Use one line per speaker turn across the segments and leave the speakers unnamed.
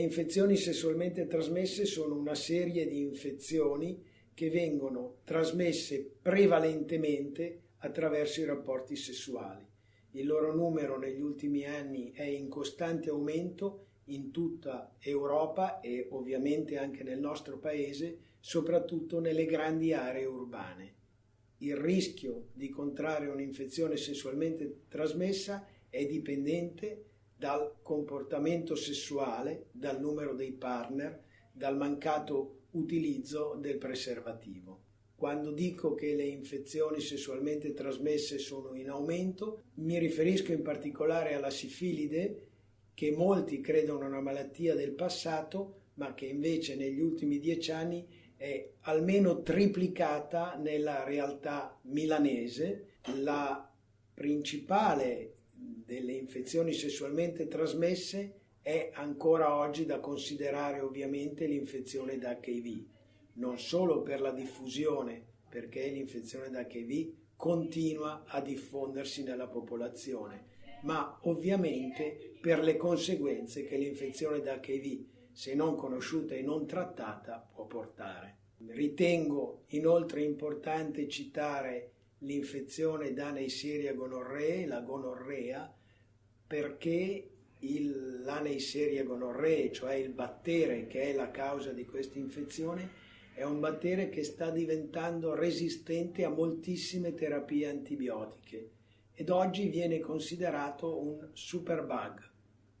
infezioni sessualmente trasmesse sono una serie di infezioni che vengono trasmesse prevalentemente attraverso i rapporti sessuali. Il loro numero negli ultimi anni è in costante aumento in tutta Europa e ovviamente anche nel nostro paese, soprattutto nelle grandi aree urbane. Il rischio di contrarre un'infezione sessualmente trasmessa è dipendente dal comportamento sessuale, dal numero dei partner, dal mancato utilizzo del preservativo. Quando dico che le infezioni sessualmente trasmesse sono in aumento, mi riferisco in particolare alla sifilide, che molti credono una malattia del passato, ma che invece negli ultimi dieci anni è almeno triplicata nella realtà milanese. La principale delle infezioni sessualmente trasmesse è ancora oggi da considerare ovviamente l'infezione da HIV non solo per la diffusione, perché l'infezione da HIV continua a diffondersi nella popolazione, ma ovviamente per le conseguenze che l'infezione da HIV, se non conosciuta e non trattata, può portare. Ritengo inoltre importante citare l'infezione da Neisseria gonorrhea, la gonorrea, perché il, la Neisseria gonorrhea, cioè il battere che è la causa di questa infezione, è un battere che sta diventando resistente a moltissime terapie antibiotiche ed oggi viene considerato un superbug,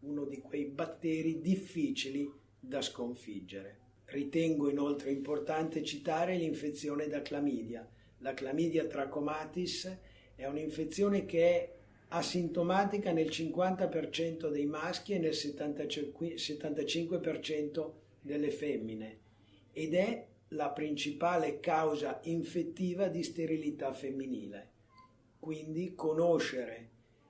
uno di quei batteri difficili da sconfiggere. Ritengo inoltre importante citare l'infezione da clamidia. La clamidia trachomatis è un'infezione che è asintomatica nel 50% dei maschi e nel 75% delle femmine ed è la principale causa infettiva di sterilità femminile. Quindi conoscere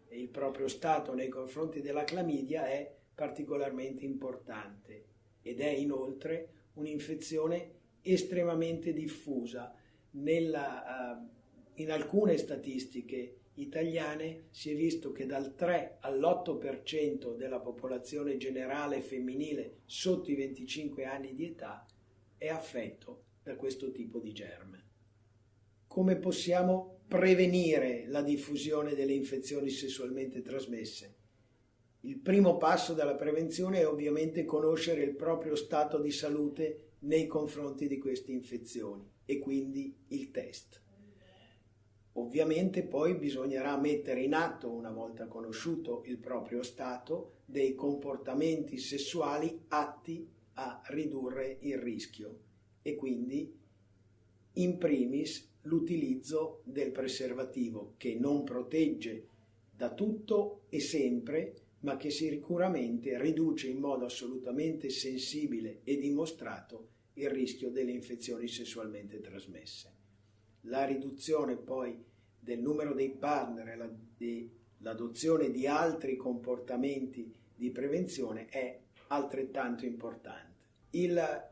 il proprio stato nei confronti della clamidia è particolarmente importante ed è inoltre un'infezione estremamente diffusa. Nella, uh, in alcune statistiche italiane si è visto che dal 3 all'8% della popolazione generale femminile sotto i 25 anni di età è affetto da questo tipo di germe. Come possiamo prevenire la diffusione delle infezioni sessualmente trasmesse? Il primo passo della prevenzione è ovviamente conoscere il proprio stato di salute nei confronti di queste infezioni e quindi il test. Ovviamente poi bisognerà mettere in atto, una volta conosciuto il proprio stato, dei comportamenti sessuali atti a ridurre il rischio e quindi in primis l'utilizzo del preservativo che non protegge da tutto e sempre ma che sicuramente riduce in modo assolutamente sensibile e dimostrato il rischio delle infezioni sessualmente trasmesse. La riduzione poi del numero dei partner e l'adozione di altri comportamenti di prevenzione è altrettanto importante. Il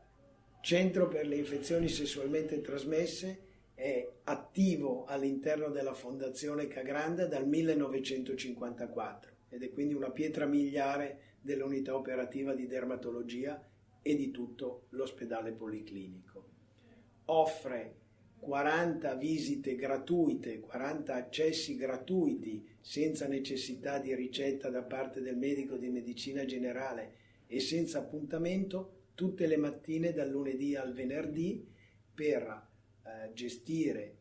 Centro per le infezioni sessualmente trasmesse è attivo all'interno della Fondazione Cagranda dal 1954 ed è quindi una pietra miliare dell'unità operativa di dermatologia e di tutto l'ospedale policlinico. Offre 40 visite gratuite, 40 accessi gratuiti senza necessità di ricetta da parte del medico di medicina generale e senza appuntamento tutte le mattine dal lunedì al venerdì per eh, gestire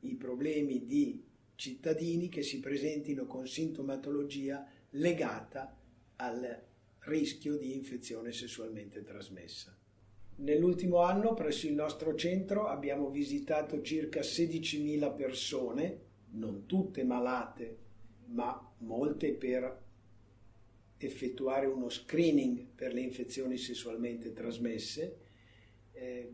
i problemi di cittadini che si presentino con sintomatologia legata al rischio di infezione sessualmente trasmessa. Nell'ultimo anno presso il nostro centro abbiamo visitato circa 16.000 persone, non tutte malate, ma molte per effettuare uno screening per le infezioni sessualmente trasmesse. Eh,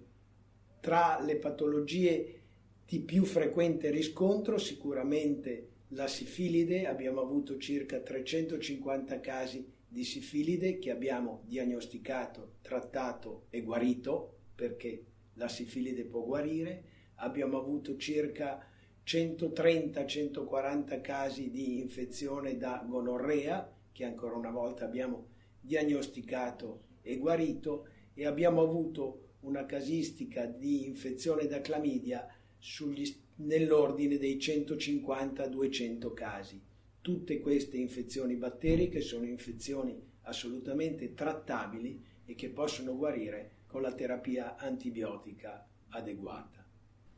tra le patologie di più frequente riscontro sicuramente la sifilide, abbiamo avuto circa 350 casi di sifilide che abbiamo diagnosticato, trattato e guarito perché la sifilide può guarire, abbiamo avuto circa 130-140 casi di infezione da gonorrea che ancora una volta abbiamo diagnosticato e guarito. E abbiamo avuto una casistica di infezione da clamidia sugli, nell'ordine dei 150-200 casi. Tutte queste infezioni batteriche sono infezioni assolutamente trattabili e che possono guarire con la terapia antibiotica adeguata.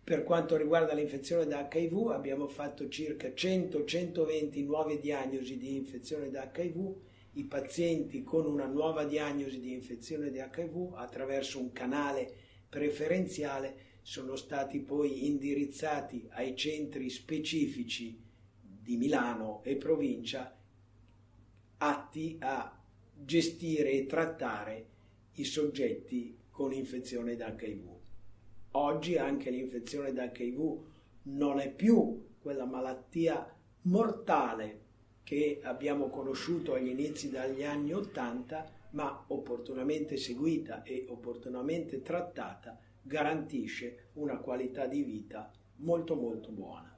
Per quanto riguarda l'infezione da HIV abbiamo fatto circa 100-120 nuove diagnosi di infezione da HIV. I pazienti con una nuova diagnosi di infezione di HIV attraverso un canale preferenziale sono stati poi indirizzati ai centri specifici di Milano e provincia atti a gestire e trattare i soggetti con infezione da HIV. Oggi anche l'infezione da HIV non è più quella malattia mortale che abbiamo conosciuto agli inizi degli anni Ottanta, ma opportunamente seguita e opportunamente trattata garantisce una qualità di vita molto molto buona.